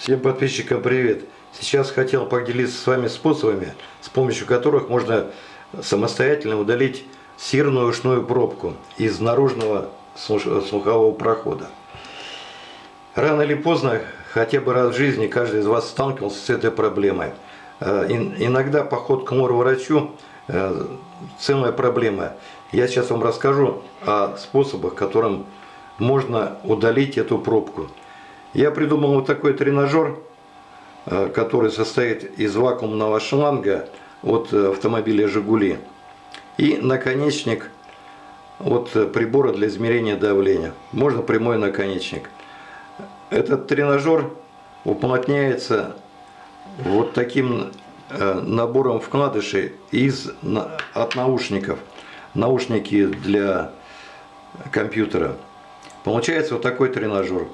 Всем подписчикам привет! Сейчас хотел поделиться с вами способами, с помощью которых можно самостоятельно удалить сирную ушную пробку из наружного слухового прохода. Рано или поздно, хотя бы раз в жизни, каждый из вас сталкивался с этой проблемой. Э, иногда поход к мор-врачу э, целая проблема. Я сейчас вам расскажу о способах, которым можно удалить эту пробку. Я придумал вот такой тренажер, э, который состоит из вакуумного шланга от автомобиля «Жигули» и наконечник от прибора для измерения давления. Можно прямой наконечник. Этот тренажер уплотняется вот таким э, набором вкладышей из, от наушников. Наушники для компьютера. Получается вот такой тренажер.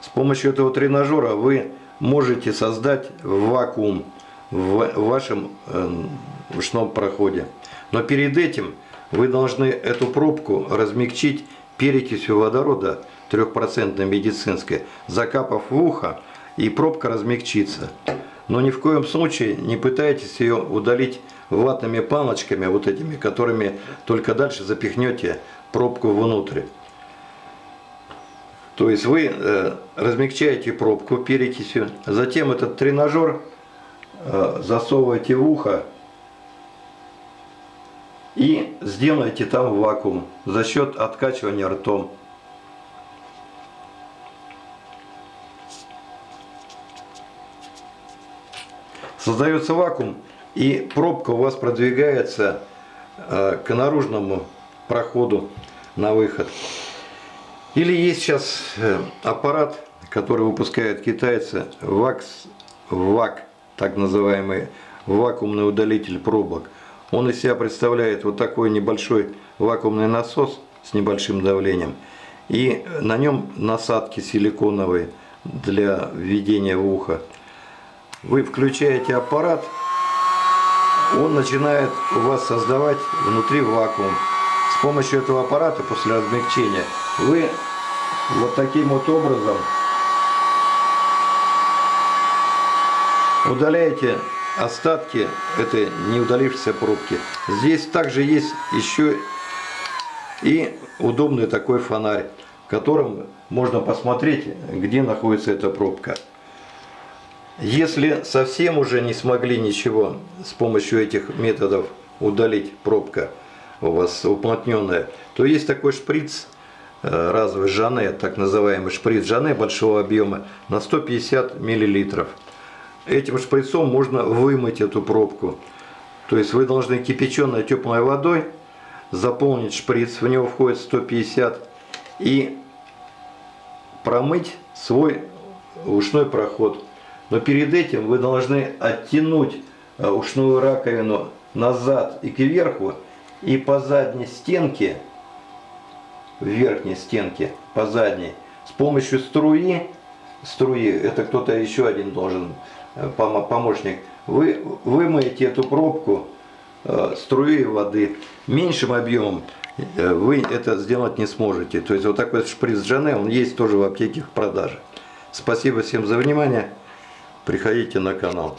С помощью этого тренажера вы можете создать вакуум в вашем э, ушном проходе. Но перед этим вы должны эту пробку размягчить перекисью водорода 3% медицинской, закапав в ухо, и пробка размягчится. Но ни в коем случае не пытайтесь ее удалить ватными палочками, вот этими, которыми только дальше запихнете пробку внутрь. То есть вы э, размягчаете пробку перекисью, затем этот тренажер э, засовываете в ухо и сделаете там вакуум за счет откачивания ртом. Создается вакуум и пробка у вас продвигается э, к наружному проходу на выход. Или есть сейчас э, аппарат, который выпускают китайцы, ВАКС, ВАК, так называемый вакуумный удалитель пробок. Он из себя представляет вот такой небольшой вакуумный насос с небольшим давлением. И на нем насадки силиконовые для введения в ухо. Вы включаете аппарат, он начинает у вас создавать внутри вакуум. С помощью этого аппарата после размягчения вы вот таким вот образом удаляете остатки этой неудалившейся пробки. Здесь также есть еще и удобный такой фонарь, которым можно посмотреть, где находится эта пробка. Если совсем уже не смогли ничего с помощью этих методов удалить пробка у вас уплотненная, то есть такой шприц э, разовый Жане, так называемый шприц Жане большого объема на 150 миллилитров. Этим шприцом можно вымыть эту пробку. То есть вы должны кипяченой теплой водой заполнить шприц, в него входит 150 и промыть свой ушной проход. Но перед этим вы должны оттянуть э, ушную раковину назад и кверху, и по задней стенке, в верхней стенке, по задней, с помощью струи, струи, это кто-то еще один должен, э, помощник, вы вымоете эту пробку э, струей воды меньшим объемом, вы это сделать не сможете. То есть вот такой шприц Джане, он есть тоже в аптеке в продаже. Спасибо всем за внимание. Приходите на канал.